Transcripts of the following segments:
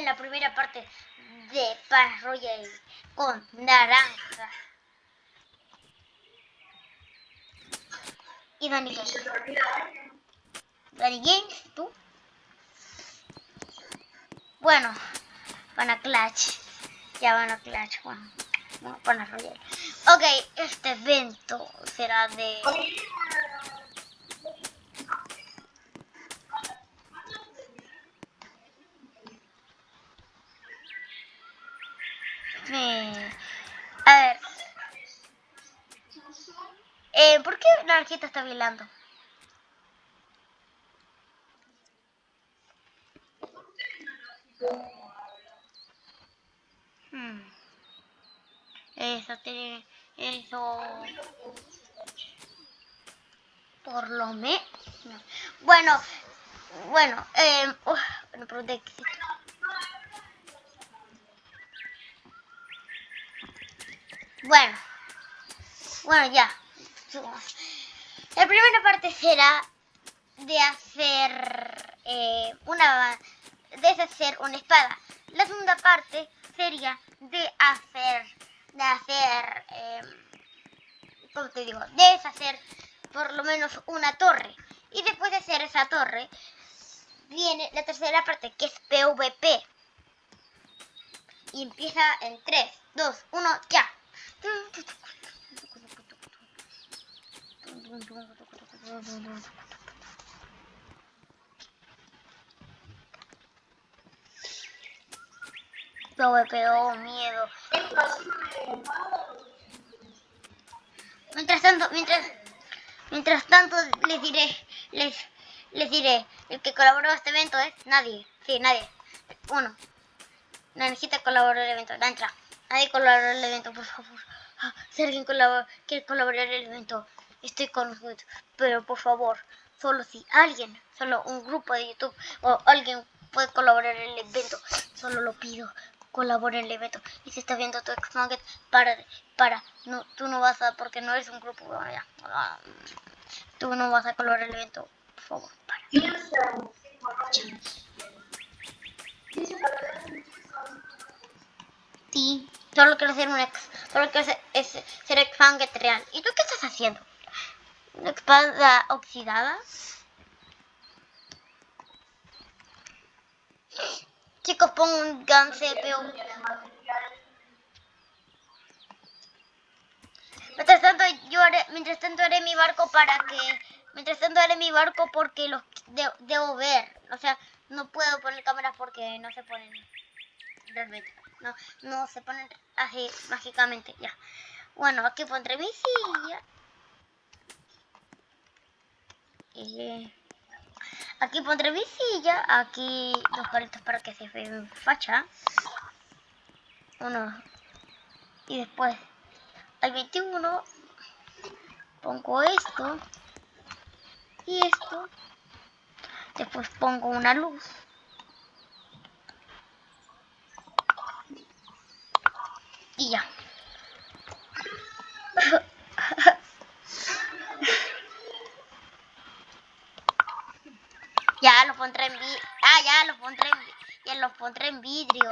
en la primera parte de Pass Royale con naranja. Y Dani Games. Dani Games, tú. Bueno, van a Clutch. Ya van a Clutch, bueno. Bueno, para Royale. Ok, este evento será de... A ver. Eh, ¿Por qué la está bailando? Hmm. Eso tiene... Eso... Por lo menos... Bueno, bueno, eh... bueno, pero de Bueno, bueno, ya. La primera parte será de hacer eh, una deshacer una espada. La segunda parte sería de hacer de hacer eh, ¿cómo te digo? deshacer por lo menos una torre. Y después de hacer esa torre viene la tercera parte que es PvP. Y empieza en 3, 2, 1, ya. Yo me pegó miedo. Mientras tanto, mientras, mientras tanto les diré, les, les diré, el que colaboró en este evento es nadie, sí, nadie. Uno. Nanjita colaboró en el evento, la entra. Nadie colaboró el evento, por favor. Ah, si alguien quiere colaborar en el evento, estoy con. Pero por favor, solo si alguien, solo un grupo de YouTube o alguien puede colaborar en el evento, solo lo pido. Colabora en el evento. Y si estás viendo tu ex para, para, no, tú no vas a, porque no eres un grupo, ya, ah, tú no vas a colaborar en el evento, por favor, para. Sí, solo quiero ser un ex. Solo quiero ser, es, ser ex real. ¿Y tú qué estás haciendo? ¿Una espada oxidada? Chicos, pongo un gun CPU. Mientras tanto, yo haré, mientras tanto haré mi barco para que... Mientras tanto haré mi barco porque los debo ver. O sea, no puedo poner cámaras porque no se ponen realmente. No, no se ponen así mágicamente, ya. Bueno, aquí pondré mi silla. Y aquí pondré mi silla. Aquí dos palitos para que se vean facha. Uno. Y después al 21 pongo esto. Y esto. Después pongo una luz. Y ya. ya lo pondré en vidrio. Ah, ya lo pondré en ya lo pondré en vidrio.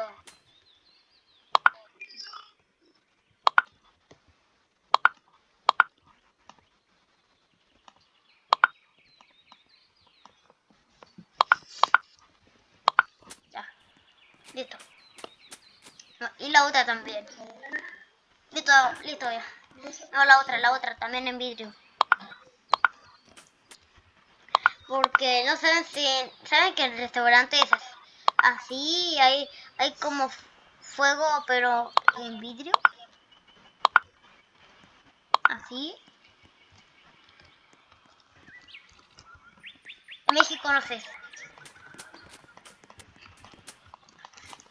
Ya. Listo. y la otra también. Listo, ya. No, la otra, la otra, también en vidrio. Porque no saben si... ¿Saben que el restaurante es así? Hay, hay como fuego, pero en vidrio. Así. México no sé.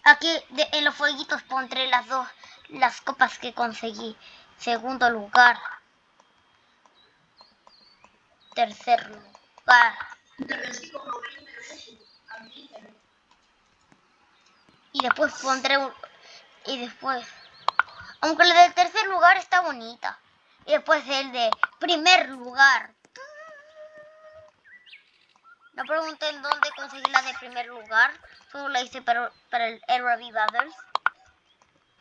Aquí en los fueguitos pondré las dos las copas que conseguí. Segundo lugar. Tercer lugar. Y después pondré un... Y después... Aunque la del tercer lugar está bonita. Y después el de primer lugar. No pregunten dónde conseguí la de primer lugar. Solo la hice para, para el RV Brothers.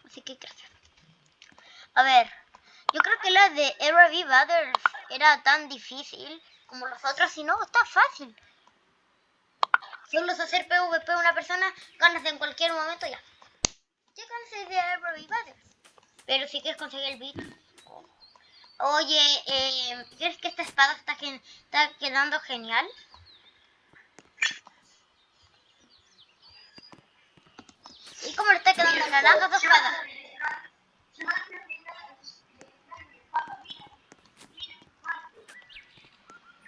Así que gracias. A ver, yo creo que la de RV Brothers era tan difícil como los otros. Si no, está fácil. Solo es hacer PvP una persona, ganas en cualquier momento ya. Ya cansé de RV Brothers. Pero si quieres conseguir el beat. Oye, eh, ¿crees que esta espada está, está quedando genial? ¿Y cómo le está quedando naranja su espada?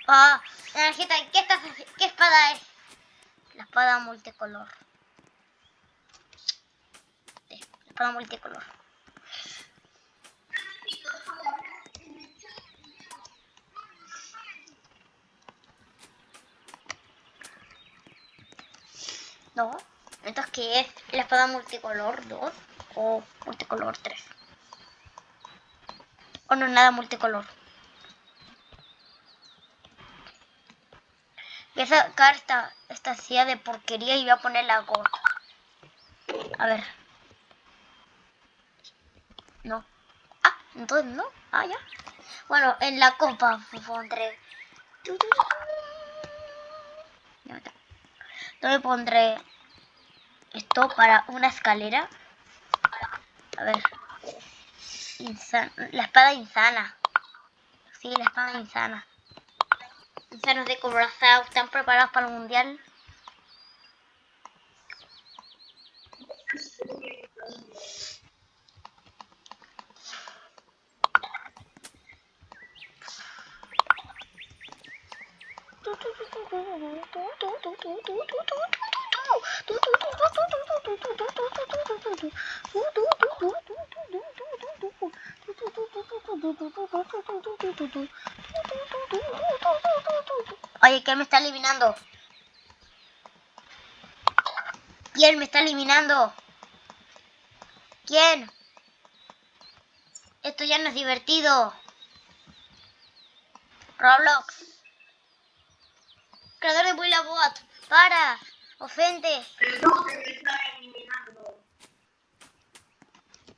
Ah, Naranjita, ¿qué, estás, ¿qué espada es? La espada multicolor. la espada multicolor. No. Entonces, ¿qué es la espada multicolor 2 o multicolor 3? O no, nada multicolor. Voy a sacar esta, esta silla de porquería y voy a poner la gota. A ver. No. Ah, entonces no. Ah, ya. Bueno, en la copa pondré... ¿Dónde pondré esto para una escalera? A ver. la espada insana. Sí, la espada insana. Insanos de Corazao, ¿están preparados para el mundial? Oye, ¿quién me está eliminando? ¿Quién me está eliminando? ¿Quién? Esto ya no es divertido. Roblox. Creador de Buila Bot. Para. Ofende.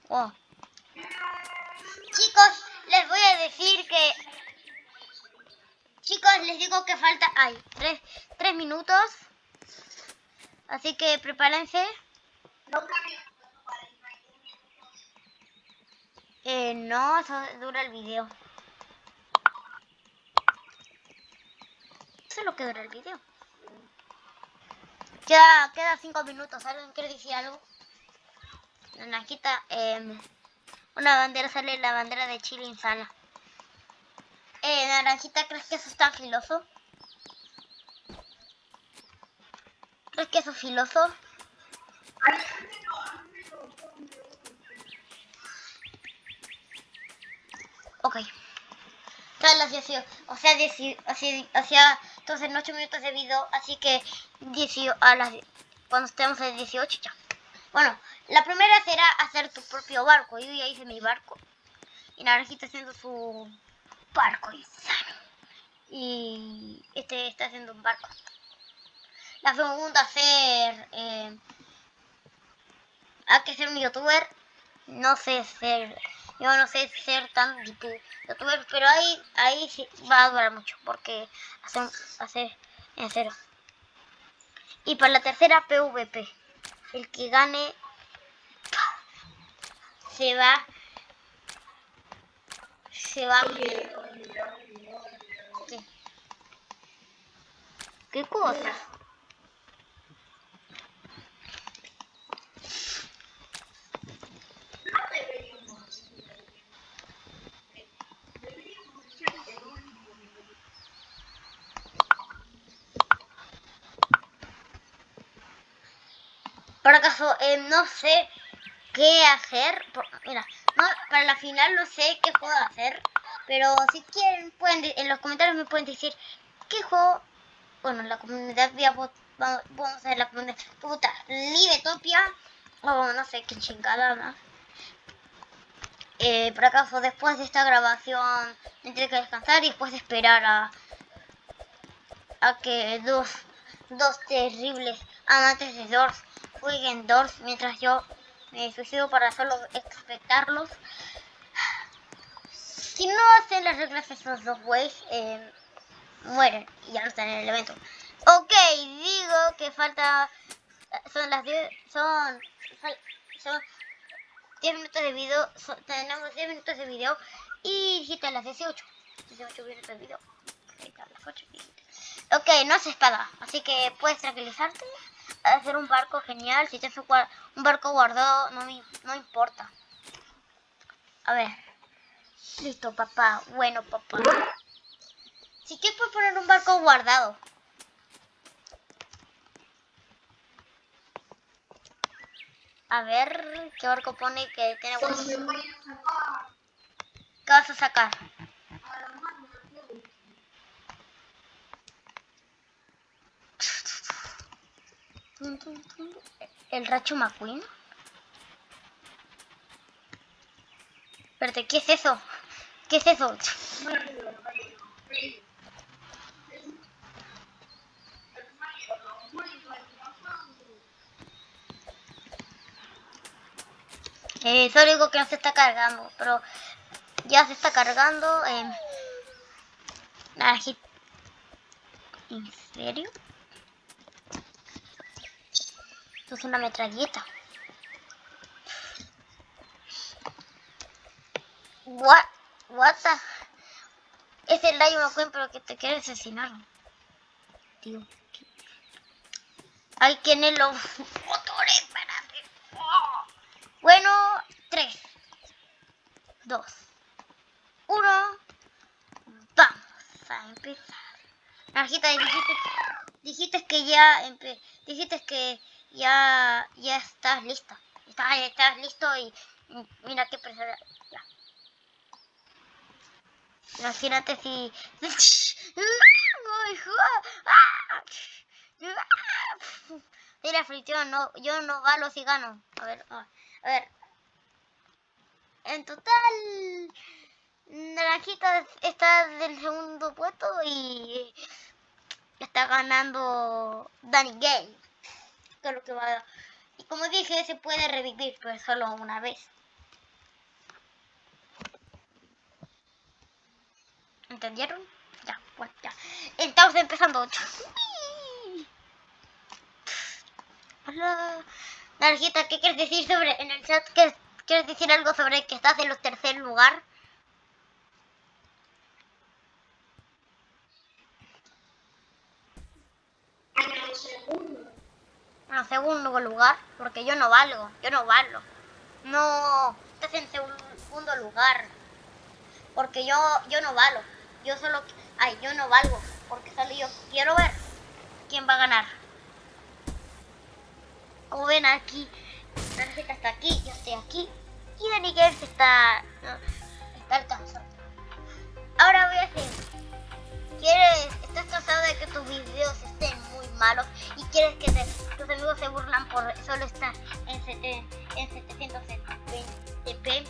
Oh. Chicos, les voy a decir que... Chicos, les digo que falta... Ay, tres, tres minutos. Así que prepárense. Eh, no, eso dura el video. Eso es lo que dura el video. Queda, queda cinco minutos. ¿Alguien quiere decir algo? Naranjita, eh, una bandera sale la bandera de Chile insana. Eh, Naranjita, ¿crees que eso está filoso? ¿Crees que eso es filoso? Ok. Las 18, o sea, 18, o sea, entonces en 8 minutos de video, así que 18, a las, cuando estemos en 18 ya. Bueno, la primera será hacer tu propio barco. Yo ya hice mi barco. Y Naranjita haciendo su barco insano. Y este está haciendo un barco. La segunda hacer... Eh, hay que ser un youtuber. No sé ser... Yo no sé ser tan youtuber, pero ahí, ahí sí va a durar mucho. Porque hacer, hacer en cero. Y para la tercera, PvP. El que gane se va se va ¿Qué? ¿Qué cosa? Por acaso, eh, no sé qué hacer. Mira, para la final no sé qué puedo hacer. Pero si quieren, pueden en los comentarios me pueden decir qué juego. Bueno, la comunidad vamos, vamos a hacer la comunidad. Puta, Libetopia. O no sé qué chingada más. Eh, por acaso, después de esta grabación, tendré que descansar y después esperar a. que dos, dos terribles amantes de Doors jueguen Doors mientras yo me suicido para solo expectarlos. Si no hacen las reglas esos dos güeyes, eh, mueren y ya no están en el evento. Ok, digo que falta... Son las 10... Son... Son 10 minutos de video. tenemos 10 minutos de video y dijiste las 18. 18 minutos de video. Ok, no hace espada, así que puedes tranquilizarte. Hacer un barco genial. Si te hace un barco guardado, no me, no importa. A ver. Listo, papá. Bueno, papá. Si quieres puedes poner un barco guardado. A ver, ¿qué barco pone que tiene ¿Qué vas a sacar? ¿El Racho McQueen? Espérate, ¿qué es eso? ¿Qué es eso? Eh, solo digo que no se está cargando, pero ya se está cargando. Eh, ¿En serio? Esto es una metralleta. What? What the... Es el Rayo McQueen, pero que te quiere asesinar. Tío. Hay quien es los motores para bueno, 3, 2, 1. Vamos a empezar. Narjita, dijiste, dijiste que ya dijiste que ya ya estás lista. Estás, estás listo y mira qué persona. Ya. Imagínate si. Mira, fricción, no, yo no valo si gano. A ver, a ver. En total, Naranjita está del segundo puesto y está ganando Danny Gay. Lo que va Y como dije, se puede revivir, pero solo una vez. ¿Entendieron? Ya, pues ya. Estamos empezando. Hola. Narjita, ¿qué quieres decir sobre en el chat? ¿Quieres decir algo sobre que estás en los tercer lugar? En segundo. Lugar, porque yo no valgo, yo no valgo. No, estás en segundo lugar. Porque yo, yo no valgo. Yo solo, ay, yo no valgo. Porque solo yo quiero ver quién va a ganar. Como ven aquí, la receta está aquí, yo estoy aquí. Y Danny Games está, está alcanzando. Ahora voy a hacer. ¿Quieres, estás cansado de que tus videos estén malos y quieres que tus amigos se burlan por solo estar en, en 720p?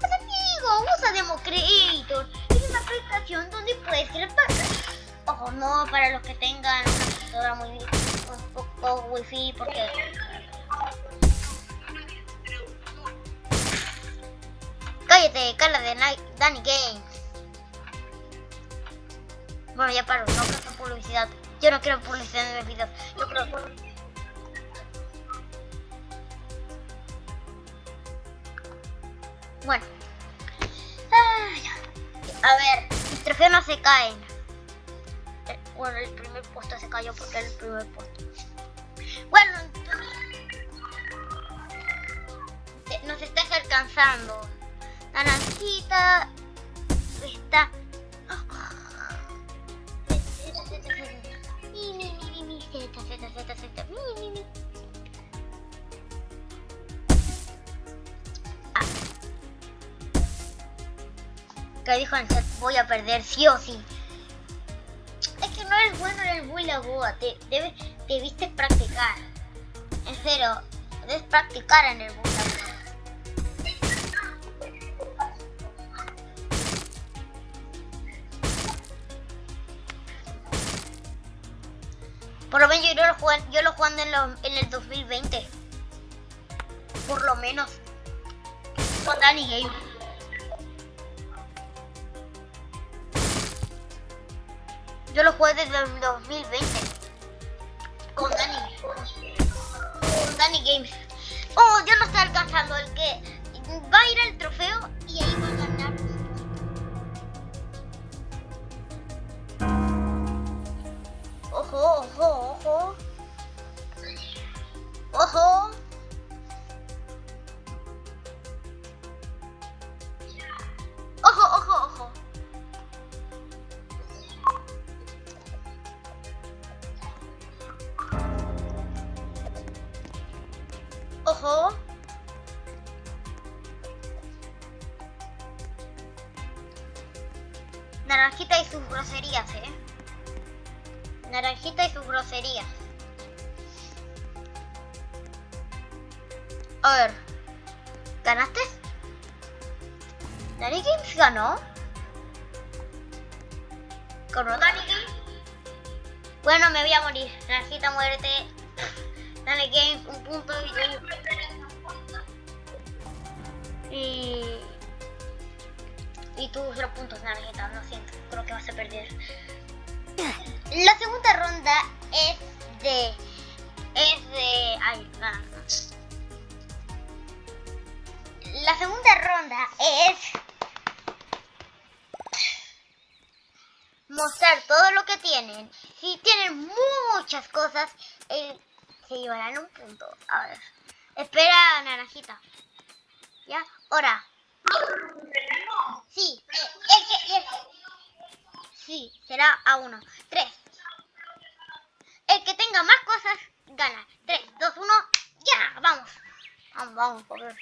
Pues amigo, usa Demo Creator. Es una aplicación donde puedes crear Ojo, no para los que tengan una computadora muy un poco wifi porque cállate cala de Danny Games bueno ya paro no quiero publicidad yo no quiero publicidad en mis videos yo creo bueno. A ver mis trofeos no se caen eh, bueno el primer puesto se cayó porque era el primer puesto. Bueno, nos estás alcanzando. Naranjita está... Ah. Que dijo voy a perder sí o sí. Es que no eres bueno en el Bulla te debes debiste practicar. En serio, debes practicar en el mundo. En, en el 2020. Por lo menos. Con Danny Game. Yo lo jugué desde el 2020. Con Danny. Con Danny Games. Oh, yo no estoy alcanzando el que groserías, eh. Naranjita y sus groserías. A ver. ¿Ganaste? ¿Danny Games ganó? ¿Ganó Danny Games? Bueno, me voy a morir. Naranjita, muérete. Danny Games, un punto y Y... Y tú cero puntos, Naranjita. Lo siento, a perder. La segunda ronda es de... Es de... Ay, nada. La segunda ronda es mostrar todo lo que tienen. Si tienen muchas cosas, eh, se llevarán un punto. A ver. Espera, naranjita. ¿Ya? Ahora. Sí, eh, el que- el- sí, será a uno. Tres. El que tenga más cosas, gana. Tres, dos, uno, ya, vamos. Vamos, vamos, por ver.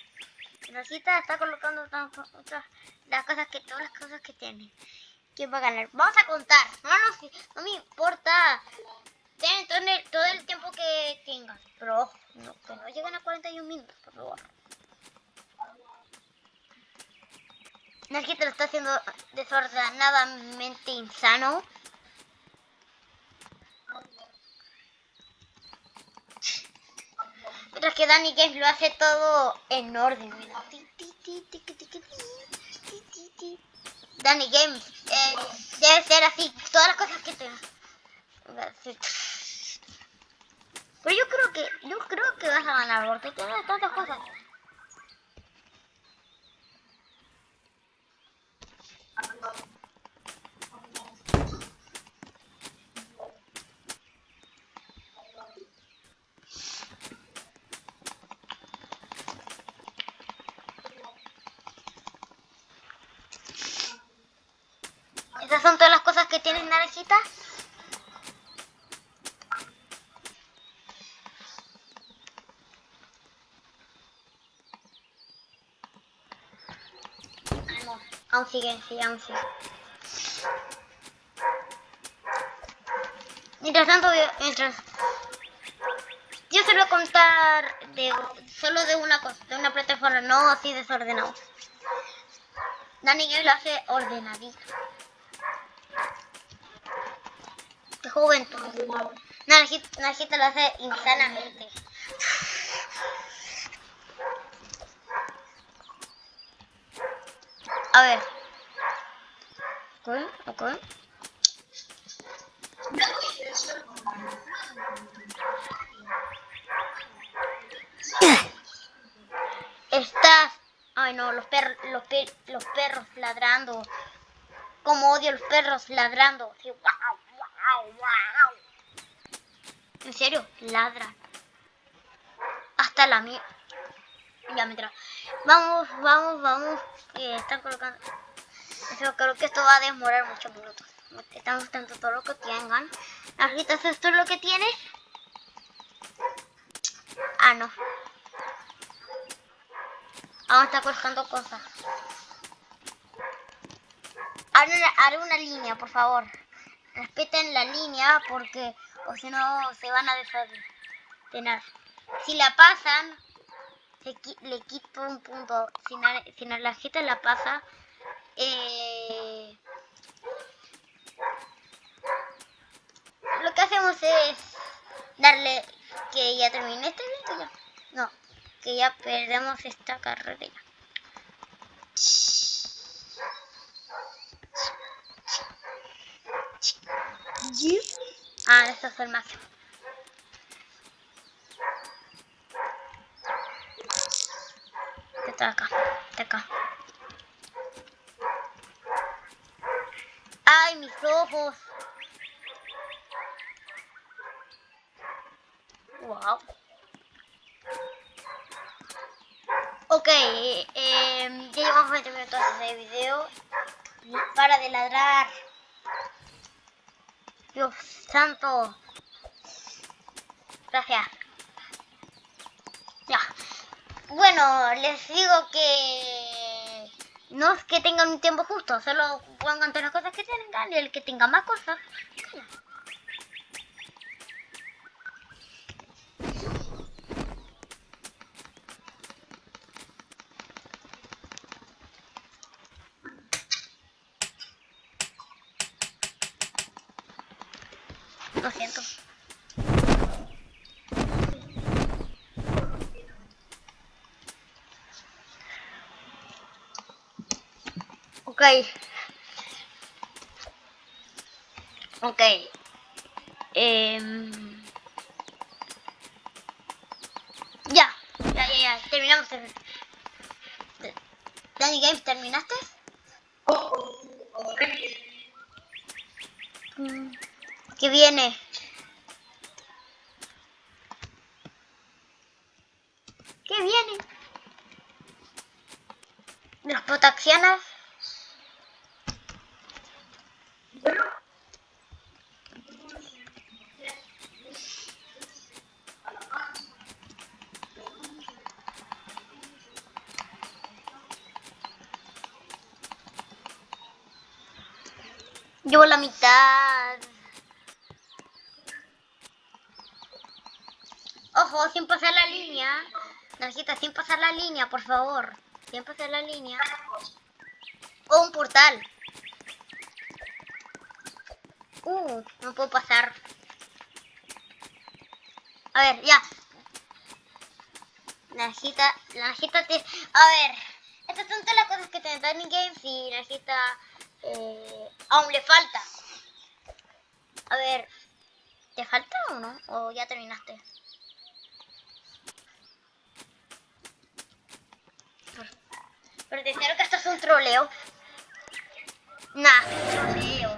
Rosita está colocando las cosas que todas las cosas que tiene. ¿Quién va a ganar? Vamos a contar. No, no, no me importa. Tienen todo el, todo el tiempo que tengan. Pero no, que no lleguen a 41 minutos, por favor. Te lo está haciendo desordenadamente insano. Mientras que Danny Games lo hace todo en orden. Danny Games eh, debe ser así, todas las cosas que. Así. Pero yo creo que, yo creo que vas a ganar porque tienes tantas cosas. Esas son todas las cosas que tienes, Naranjita. Ah, no, Mientras tanto, mientras... Yo se lo voy a contar de, solo de una cosa, de una plataforma, no así desordenado. Dani Game lo hace ordenadito. De juventud. Naranjita lo hace insanamente. A ver. Ok, ok. Estás. Ay no, los perros, los, los perros ladrando. Como odio los perros ladrando. Wow. En serio, ladran. Hasta la mía. Ya me tra- Vamos, vamos, vamos. Están colocando. Creo que esto va a demorar muchos minutos. Están mostrando todo lo que tengan. Ahorita esto es lo que tiene. Ah, no. Aún está colocando cosas. Haré una, haré una línea, por favor. Respeten la línea porque o si no se van a desordenar. Si la pasan, le quito un punto. Si, si la gente la pasa, eh, lo que hacemos es darle que ya termine este ya. No, que ya perdemos esta carrera. Ah, esto es el máximo. Está acá. ¡Ay, mis ojos! Wow. Ok, eh, ya llevamos 20 minutos de video. Para de ladrar. Dios santo. Gracias. Ya. Bueno, les digo que no es que tengan tiempo justo, solo pongan todas las cosas que tengan y el que tenga más cosas, Lo siento. Ok. Ok. Eh... Ya, ya, ya, ya. Terminamos. Danny Games, ¿terminaste? Mm. ¿Qué viene? ¿Qué viene? Los potaxianos. La mitad. Ojo, sin pasar la línea. Necesita sin pasar la línea, por favor. Sin pasar la línea. O un portal. Uh, no puedo pasar. A ver, ya. Necesita, necesita... A ver, estas son todas las cosas que tiene Tiny Games y necesita... Eh, aún le falta. A ver, ¿te falta o no? ¿O ya terminaste? Pero te que esto es un troleo. Nah, un troleo.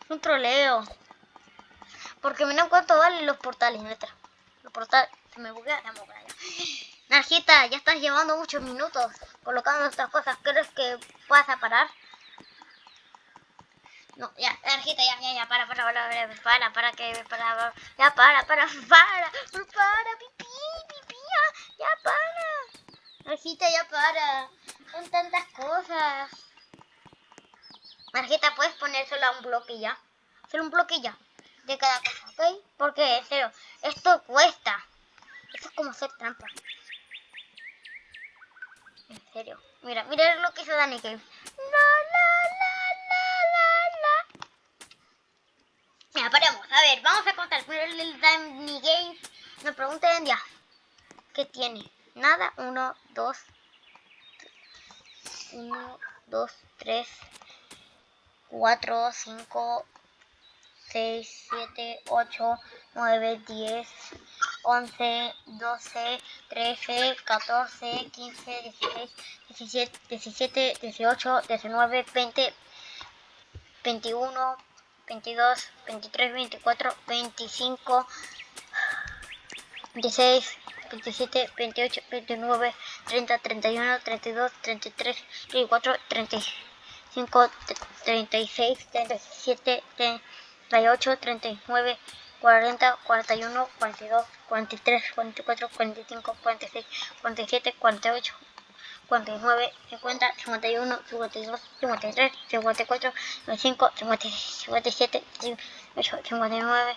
Es un troleo. Porque no cuánto valen los portales, neta. Los portales. Me buguea, me buguea. Najita, ya estás llevando muchos minutos colocando estas cosas. ¿Crees que puedas parar? No, ya, Najita, ya, ya, ya, para, para, para, para, para, para, que, para, ya, para, para, para, para, pipí, pipí, ya, ya, para. Najita, ya, para. Son tantas cosas. Marjita, ¿puedes poner solo un bloque ya? Solo un bloque ya. De cada cosa, ¿ok? Porque, en esto cuesta. Esto es como hacer trampa. Serio. Mira, mira lo que hizo Dani Cave. La, la, la, la, la, Mira, paremos. A ver, vamos a contar. Primero el Dani Games. Me pregunten ya. ¿Qué tiene? Nada. Uno, dos. Uno, dos, tres. Cuatro, cinco. 6, 7, 8, 9, 10, 11, 12, 13, 14, 15, 16, 17, 18, 19, 20, 21, 22, 23, 24, 25, 26, 27, 28, 29, 30, 31, 32, 33, 34, 35, 36, 37, 38, 39, 40, 41, 42, 43, 44, 45, 46, 47, 48, 49, 50, 51, 52, 53, 54, 55, 56, 57, 58, 59,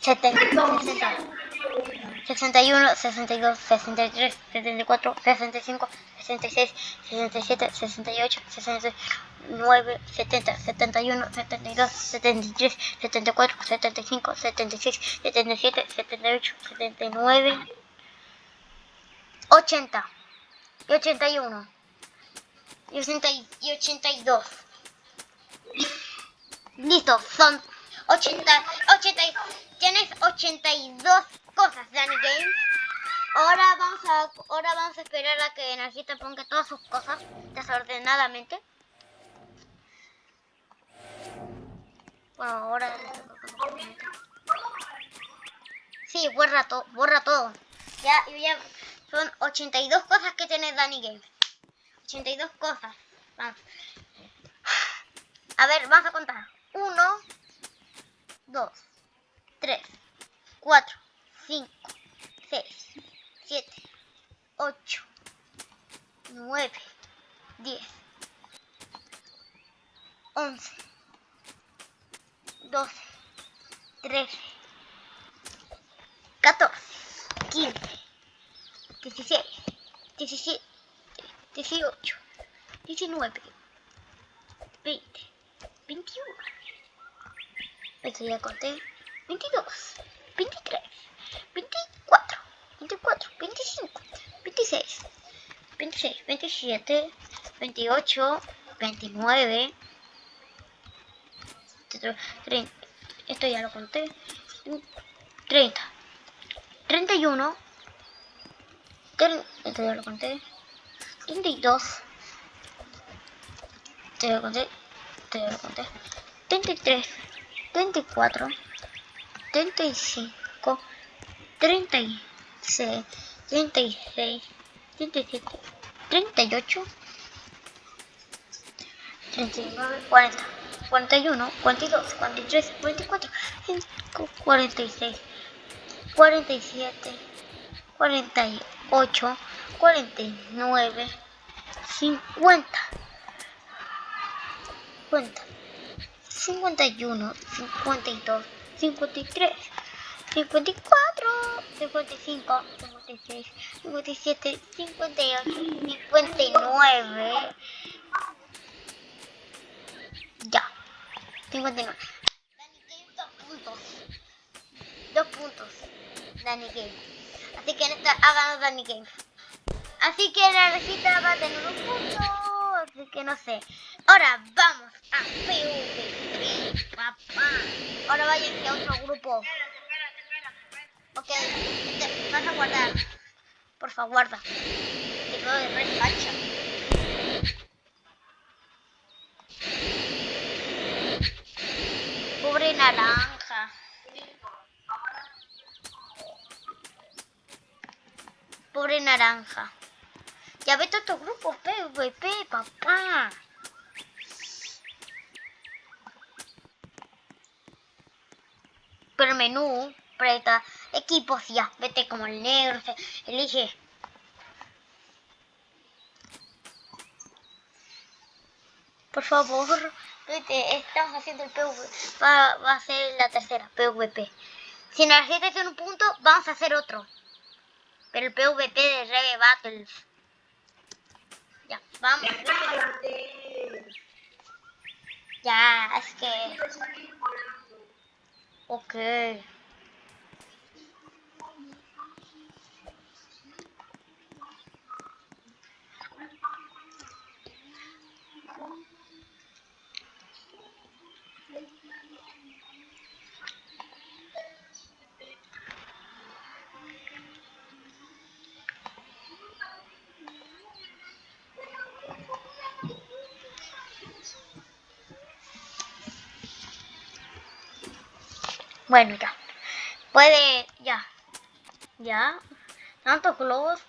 70, 60, 61, 62, 63, 74, 65, 66, 67, 68, 66, 79, 70, 71, 72, 73, 74, 75, 76, 77, 78, 79, 80 y 81 y, 80 y 82. Listo, son 80, 80, tienes 82 cosas, Danny Games. Ahora vamos a, ahora vamos a esperar a que Energita ponga todas sus cosas desordenadamente. Bueno, ahora... Sí, borra, todo borra todo. Ya, ya son 82 cosas que tiene Danny Games. 82 cosas. Vamos. A ver, vamos a contar. 1, 2, 3, 4, 5, 6, 7, 8, 9, 10, 11, 12, 13, 14, 15, 16, 17, 18, 19, 20, 21. Esto ya conté. 22, 23, 24, 24, 25, 26, 26, 27, 28, 29, 30, esto ya lo conté, 30, 31, esto ya lo conté, 32, esto ya lo conté, ya lo conté, 33, 34, 35, 36, 36, 37, 38, 39, 40, 41, 42, 43, 44, 46, 47, 48, 49, 50, 50, 51, 52, 53, 54, 55, 56, 57, 58, 59. Ya. 59. Danny Game, dos puntos. Dos puntos. Danny Game. Así que en Danny Game. Así que la recita va a tener un punto. Así que no sé. Ahora vamos a PvP, papá. Ahora vayan a otro grupo. Ok, te vas a guardar. Por favor, guarda. Que todo de refacha. Pobre naranja. Pobre naranja. Ya vete a otro grupo, PvP, papá. Pero menú, preta, equipos, ya, vete como el negro, elige. Por favor, estamos haciendo el PvP, va, a ser la tercera, PvP. Si nos en un punto, vamos a hacer otro. Pero el PvP de Reve Battles. Ya, vamos. Ya, es que... Ok. Bueno, ya. Puede, ya. Ya. Tantos globos.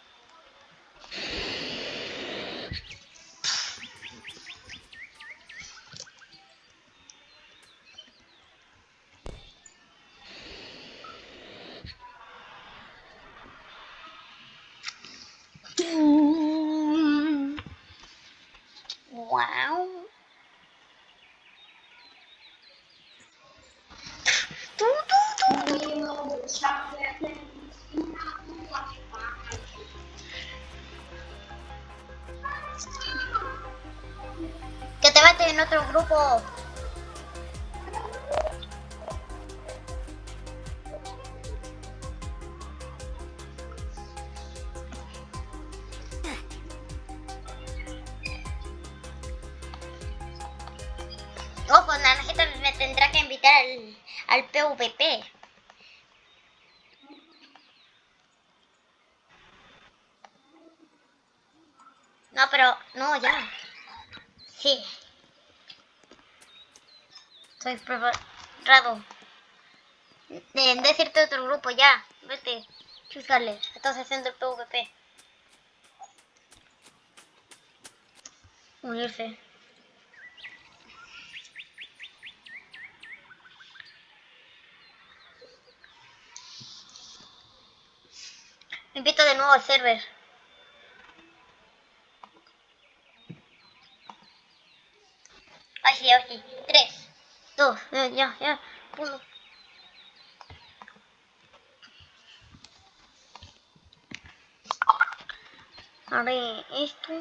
En otro grupo. Preparado. De decirte otro grupo, ya. Vete. Estás haciendo el PvP. Unirse. Me invito de nuevo al server. Ay, sí, ay, sí. Tres, dos, ya, ya, ya. Uno. A ver, esto.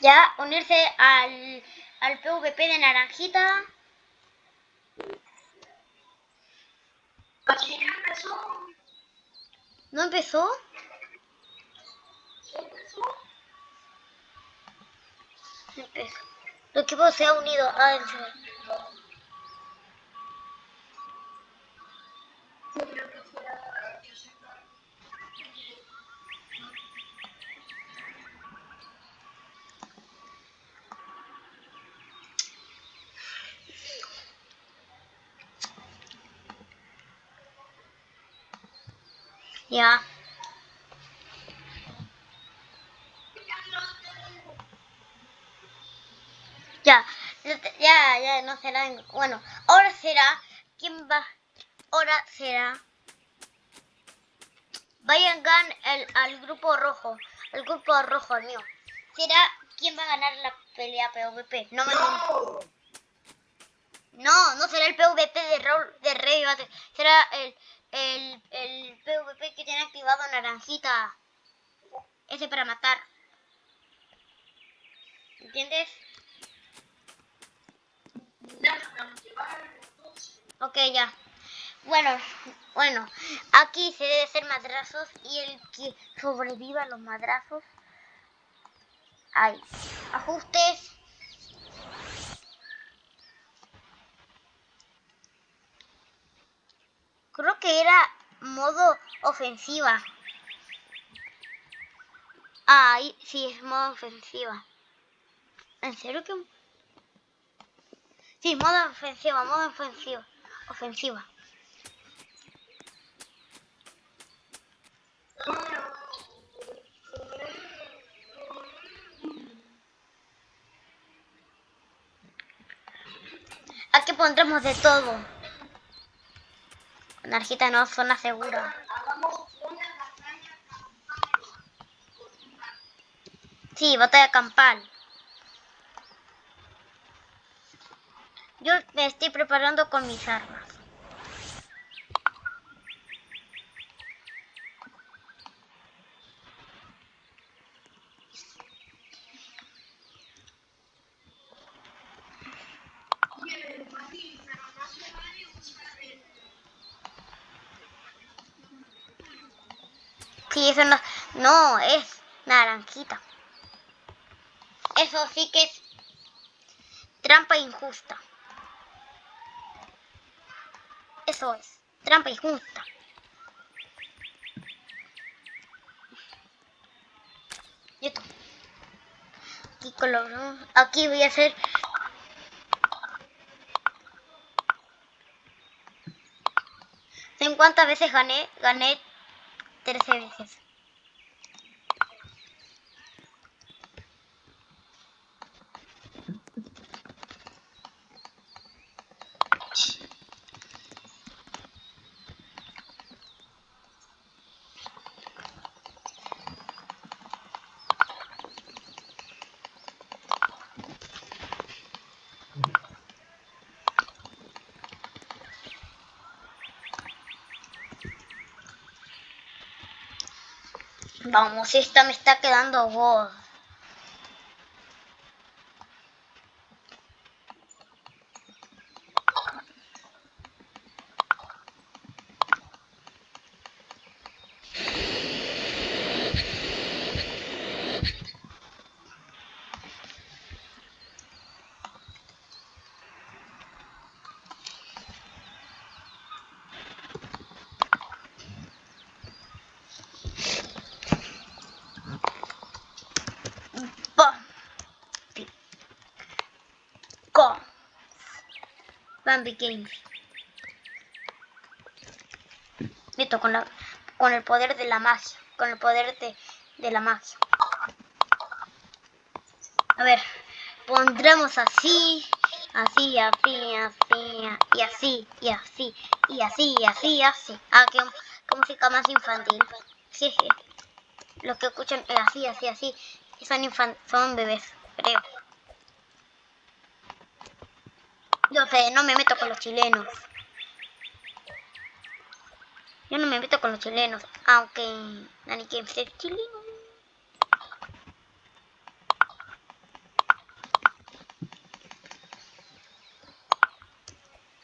Ya, unirse al, al PvP de Naranjita. Empezó. ¿No empezó? Empezó. Empezó. El equipo se ha unido. Ah, Ya. Ya, ya, ya, no será. en- Bueno, ahora será. ¿Quién va? Ahora será. Vayan gan el, al grupo rojo. El grupo rojo, el mío. Será quién va a ganar la pelea PvP. No me No. No, no será el PvP de, Raúl, de Rey. Será el, el, el PvP que tiene activado Naranjita. Ese para matar. ¿Entiendes? Ok, ya. Bueno, bueno. Aquí se debe hacer madrazos y el que sobreviva a los madrazos. Ahí. Ajustes. Creo que era modo ofensiva. Ah, sí, es modo ofensiva. ¿En serio que...? Sí, modo ofensiva, modo ofensiva. Ofensiva. Aquí pondremos de todo. Narjita no, zona segura. Sí, batalla campal. Yo me estoy preparando con mis armas. Oye, Mati, pero no se vale usar el. Sí, eso no, no es naranjita. Eso sí que es trampa injusta. Eso es, trampa injusta. Y esto. Aquí coloramos. Aquí voy a hacer. ¿En cuántas veces gané? Gané 13 veces. Vamos, esta me está quedando god. Bambi Games. Listo, con, la, con el poder de la magia. Con el poder de, de la magia. A ver, pondremos así, así, así, así, y así, y así, y así, y así, y así. Ah, qué, qué música más infantil. Sí, sí. Los que escuchan es así, así, así. Son, son bebés, creo. Yo sé, no me meto con los chilenos. Yo no me meto con los chilenos, aunque Nani Games es chileno.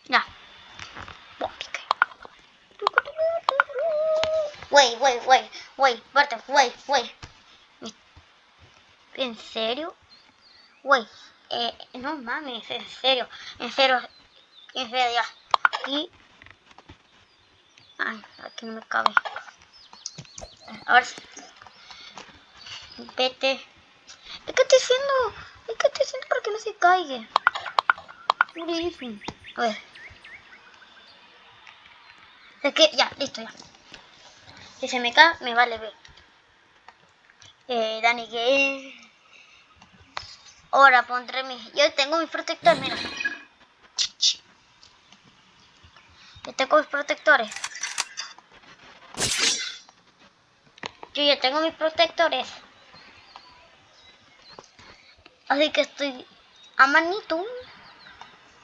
Ya. Wey, wey, wey, wey, Barton, wey, wey. ¿En serio? Wey, no mames, en serio, en serio, en serio, ya. Y... Ay, aquí no me cabe. Ahora sí. Vete. ¿De qué estoy haciendo? ¿De qué estoy haciendo para que no se caiga? A ver. Es que, ya, listo, ya. Si se me cae, me vale ver. Eh, Dani, que Ahora pondré mi... Yo tengo mi protector, mira. Yo tengo mis protectores. Yo ya tengo mis protectores. Así que estoy a manito.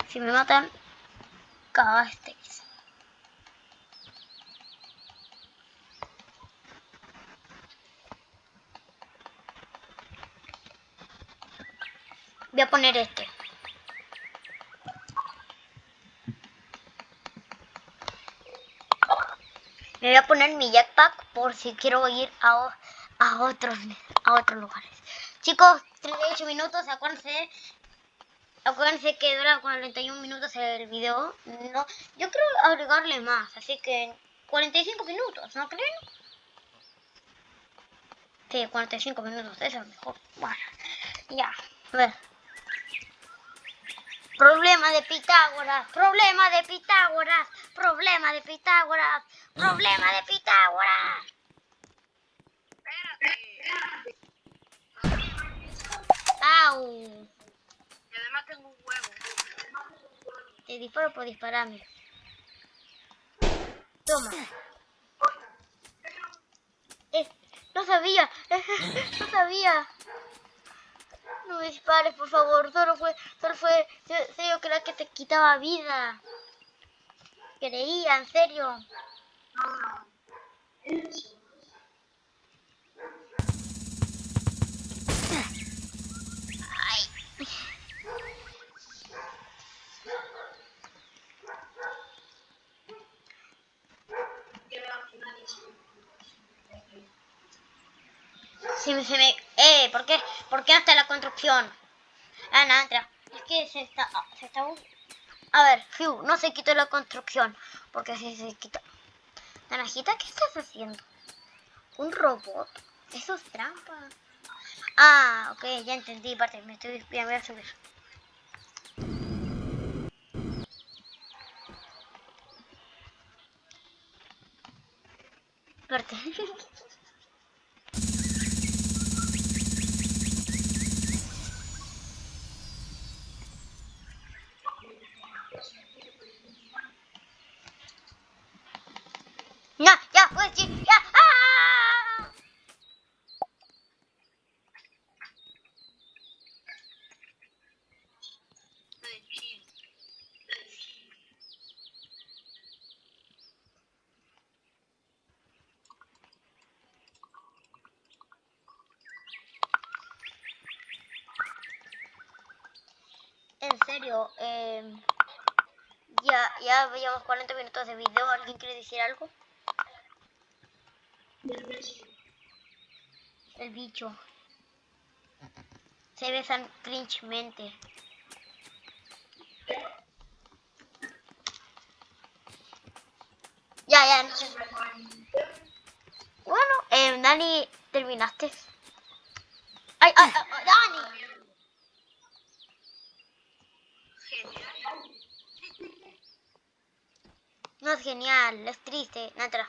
Si me matan, cagasteis. Voy a poner este. Voy a poner mi jetpack por si quiero ir a, a otros a otros lugares. Chicos, 38 minutos, acuérdense. Acuérdense que dura 41 minutos el video. No, yo quiero agregarle más, así que 45 minutos, ¿no creen? Sí, 45 minutos, eso es mejor. Bueno, ya, a ver. Problema de Pitágoras, problema de Pitágoras, problema de Pitágoras, problema de Pitágoras. Espérate. ¡Au! Y además tengo un huevo. Te disparo por dispararme. Toma. Eh, no sabía, no sabía. No dispares, por favor. Solo fue, solo fue, se- serio creía que te quitaba vida. Creía, en serio. Ay. Si me, se me... Eh, ¿por qué? ¿Por qué hasta la construcción? Ah, entra. Es que se está... ah, Se está... A ver, Fiu, no se quitó la construcción. Porque si se quita... Naranjita, ¿qué estás haciendo? ¿Un robot? Eso es trampa. Ah, ok, ya entendí, parte. Me estoy... Ya voy a subir. Parte. No, ya, pues, sí, ya. ¡Ah! Estoy chill. en serio, eh, ya, llevamos 40 minutos de video. ¿Alguien quiere decir algo? El bicho. Se besan cringemente. Ya, ya. Bueno, eh, Dani, ¿terminaste? ¡Ay, ay, ay, ay, Dani! Genial. No es genial, es triste. Natra.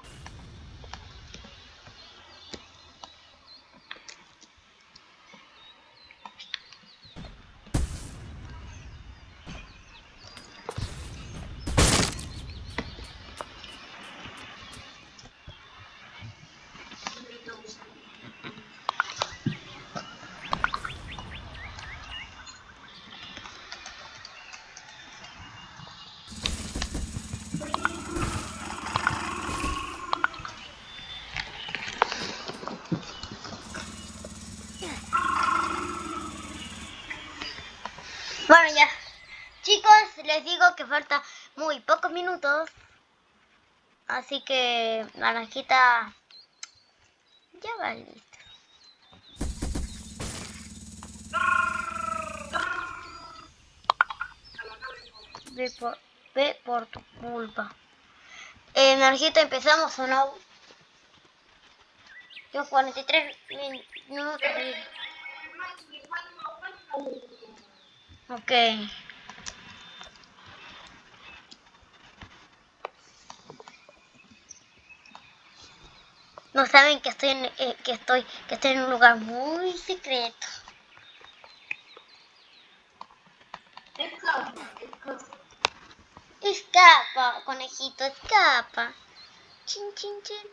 Bueno, ya. Chicos, les digo falta muy pocos minutos. Así que naranjita ya va listo. Ve por, ve por tu culpa. Eh, naranjita, empezamos o no. Yo 43 min- minutos. Ok. No saben que estoy en, eh, que estoy que estoy en un lugar muy secreto. Escapa, escapa. Escapa, conejito, escapa. Chin chin chin.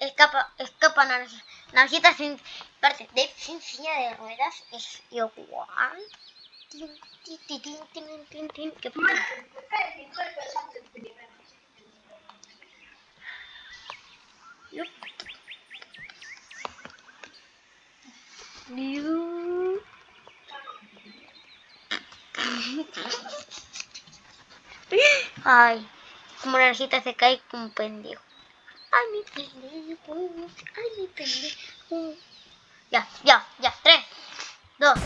Escapa, escapa naranjita. Sin parte de sin silla de ruedas es igual. Tin, tin, tin, tin, tin, tin, tin. ¿Qué pasa? Ay, como la narjita se cae como un pendejo. Ay, mi pendejo. Ay, mi pendejo. Ya, ya, ya. Tres, dos.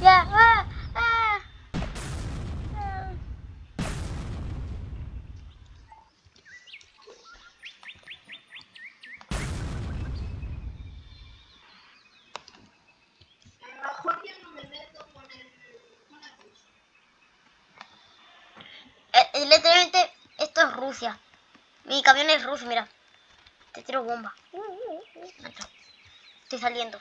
Ya, ah, ah. ah. A lo mejor yo no me meto con el... con la cosa. Eh, eh, literalmente, esto es Rusia. Mi camión es ruso, mira. Te tiro bomba. Estoy saliendo.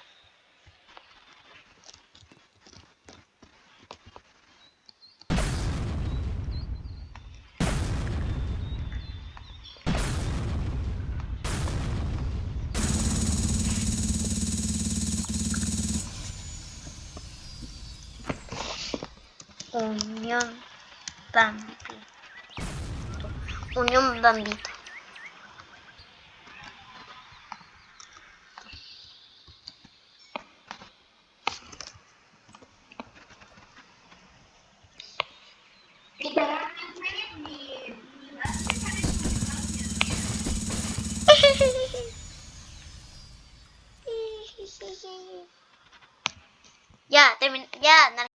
Unión Bambito. Unión Bambito.